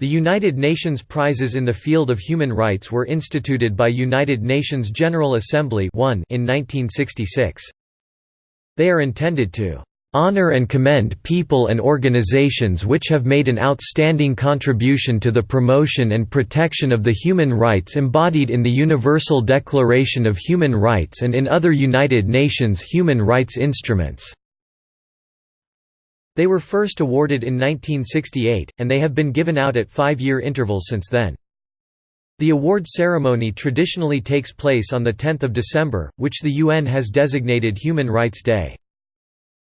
The United Nations prizes in the field of human rights were instituted by United Nations General Assembly in 1966. They are intended to honor and commend people and organizations which have made an outstanding contribution to the promotion and protection of the human rights embodied in the Universal Declaration of Human Rights and in other United Nations human rights instruments." They were first awarded in 1968, and they have been given out at five-year intervals since then. The award ceremony traditionally takes place on 10 December, which the UN has designated Human Rights Day.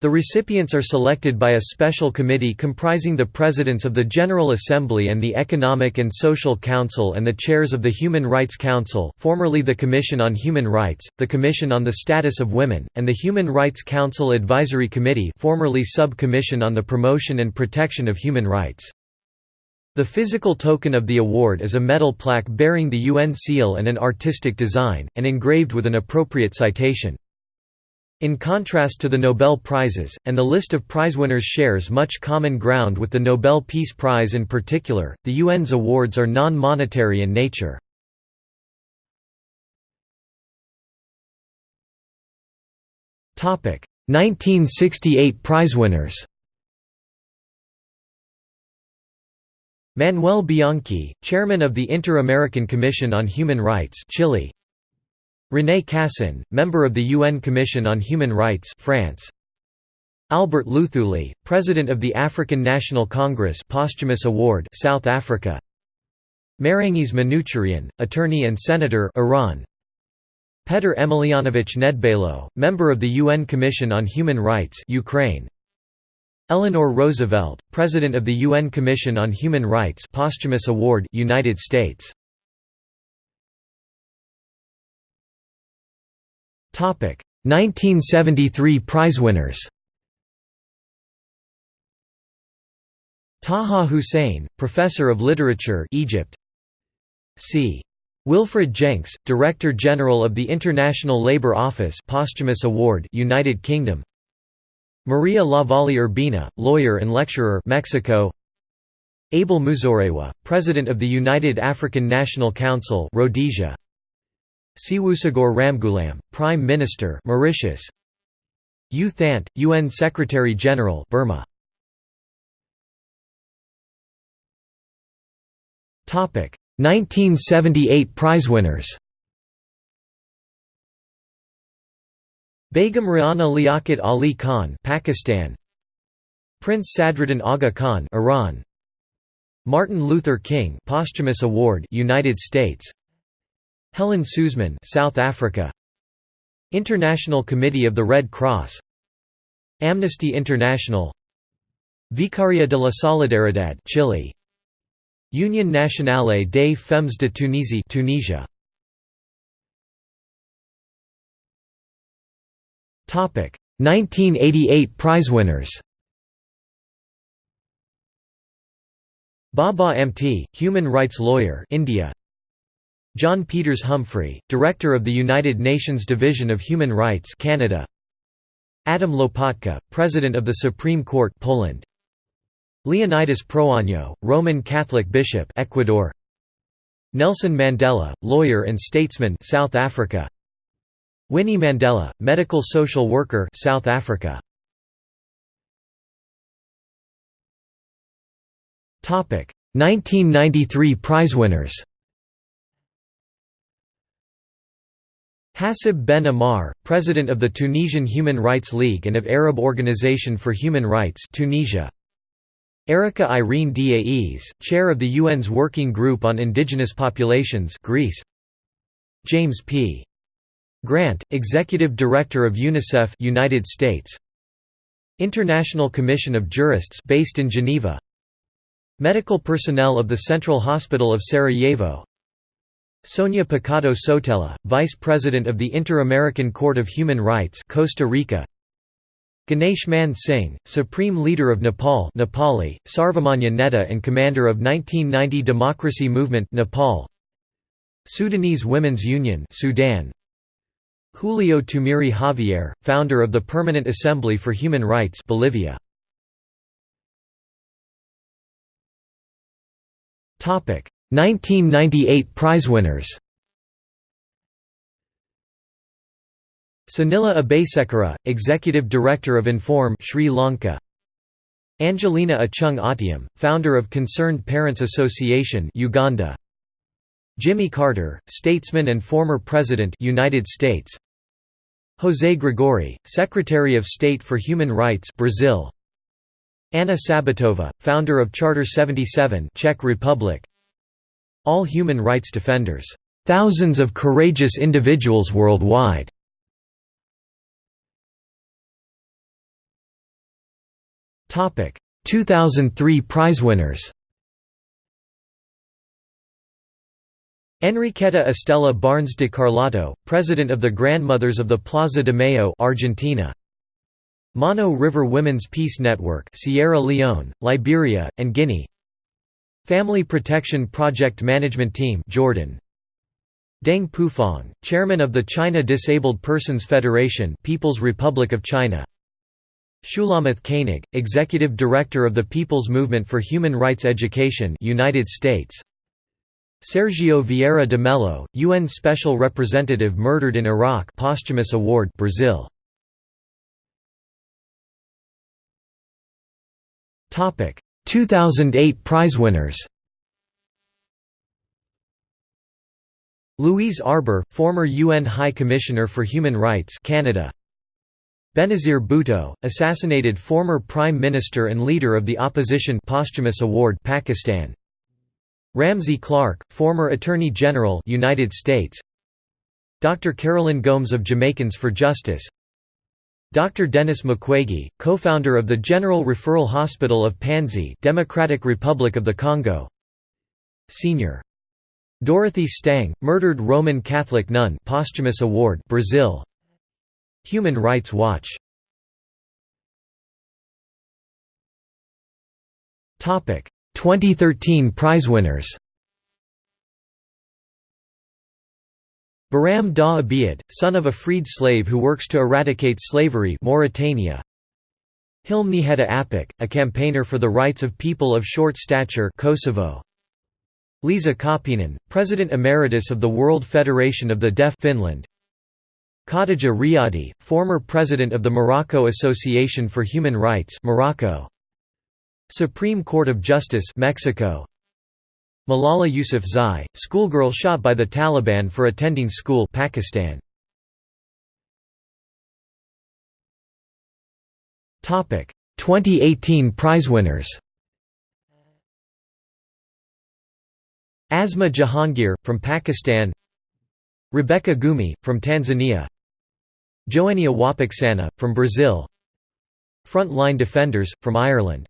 The recipients are selected by a special committee comprising the presidents of the General Assembly and the Economic and Social Council and the chairs of the Human Rights Council formerly the Commission on Human Rights, the Commission on the Status of Women, and the Human Rights Council Advisory Committee formerly Sub-Commission on the Promotion and Protection of Human Rights. The physical token of the award is a metal plaque bearing the UN seal and an artistic design, and engraved with an appropriate citation. In contrast to the Nobel Prizes, and the list of prizewinners shares much common ground with the Nobel Peace Prize in particular, the UN's awards are non-monetary in nature. Topic: 1968 prizewinners. Manuel Bianchi, chairman of the Inter-American Commission on Human Rights, Chile. René Cassin, member of the UN Commission on Human Rights France. Albert Luthuli, president of the African National Congress posthumous award South Africa. Mehrangiz Manouchian, attorney and senator Iran. Petr Emelianovich Nedbalo, member of the UN Commission on Human Rights Ukraine. Eleanor Roosevelt, president of the UN Commission on Human Rights posthumous award United States. 1973 prizewinners Taha Hussein, Professor of Literature Egypt C. Wilfred Jenks, Director General of the International Labour Office posthumous award United Kingdom Maria Lavalle Urbina, lawyer and lecturer Mexico Abel Muzorewa, President of the United African National Council Rhodesia Seewoosagur Ramgoolam, Prime Minister Mauritius. U Thant, UN Secretary-General Burma. Topic. 1978 prizewinners Begum Rana Liaquat Ali Khan Pakistan. Prince Sadruddin Aga Khan Iran. Martin Luther King posthumous award United States Helen Suzman, South Africa. International Committee of the Red Cross. Amnesty International. Vicaria de la Solidaridad, Chile. Union Nationale des Femmes de Tunisie, Tunisia. Topic: 1988 prize winners. Baba Amte, human rights lawyer, India. John Peters Humphrey, Director of the United Nations Division of Human Rights Canada. Adam Lopatka, President of the Supreme Court Poland. Leonidas Proaño, Roman Catholic Bishop Ecuador. Nelson Mandela, lawyer and statesman South Africa. Winnie Mandela, medical social worker South Africa. Topic: 1993 prizewinners. Hassib Ben Ammar, president of the Tunisian Human Rights League and of Arab Organization for Human Rights Tunisia. Erika Irene Daes, chair of the UN's Working Group on Indigenous Populations Greece. James P. Grant, executive director of UNICEF United States. International Commission of Jurists based in Geneva. Medical personnel of the Central Hospital of Sarajevo Sonia Picado Sotela, Vice President of the Inter-American Court of Human Rights Costa Rica. Ganesh Man Singh, Supreme Leader of Nepal Nepali, Sarvamanya Neta and Commander of 1990 Democracy Movement Nepal. Sudanese Women's Union Sudan. Julio Tumiri Javier, founder of the Permanent Assembly for Human Rights Bolivia 1998 prize winners. Sunila Abeysekera, Executive Director of Inform Sri Lanka. Angelina Acheng Atyam, founder of Concerned Parents Association Uganda. Jimmy Carter, statesman and former president United States. José Gregori, Secretary of State for Human Rights Brazil. Anna Sabatova, founder of Charter 77 Czech Republic All human rights defenders. Thousands of courageous individuals worldwide Topic: 2003 prize winners Enriqueta Estela Barnes de Carlotto, president of the Grandmothers of the Plaza de Mayo Argentina. Mano River Women's Peace Network Sierra Leone, Liberia, and Guinea Family Protection Project Management Team Jordan. Deng Pufang, chairman of the China Disabled Persons Federation People's Republic of China. Shulamith Koenig, Executive Director of the People's Movement for Human Rights Education United States. Sergio Vieira de Mello, UN Special Representative murdered in Iraq posthumous award Brazil. Topic 2008 prize winners Louise Arbour, former UN High Commissioner for Human Rights Canada Benazir Bhutto, assassinated former Prime Minister and leader of the opposition posthumous award Pakistan. Ramsey Clark, former Attorney General United States. Dr. Carolyn Gomes of Jamaicans for Justice. Dr. Denis Mukwege, co-founder of the General Referral Hospital of Panzi, Democratic Republic of the Congo. Senior Dorothy Stang, murdered Roman Catholic nun posthumous award Brazil Human Rights Watch Topic 2013 prize winners Biram Dah son of a freed slave who works to eradicate slavery Mauritania. Hilmi Heda Apik, a campaigner for the rights of people of short stature Kosovo. Liisa Kauppinen, President Emeritus of the World Federation of the Deaf Finland. Khadija Ryadi, former president of the Morocco Association for Human Rights Morocco. Supreme Court of Justice Mexico. Malala Yousafzai, schoolgirl shot by the Taliban for attending school Pakistan. Topic 2018 prize winners. Asma Jahangir from Pakistan. Rebecca Gyumi from Tanzania. Joenia Wapichana, from Brazil Frontline Defenders, from Ireland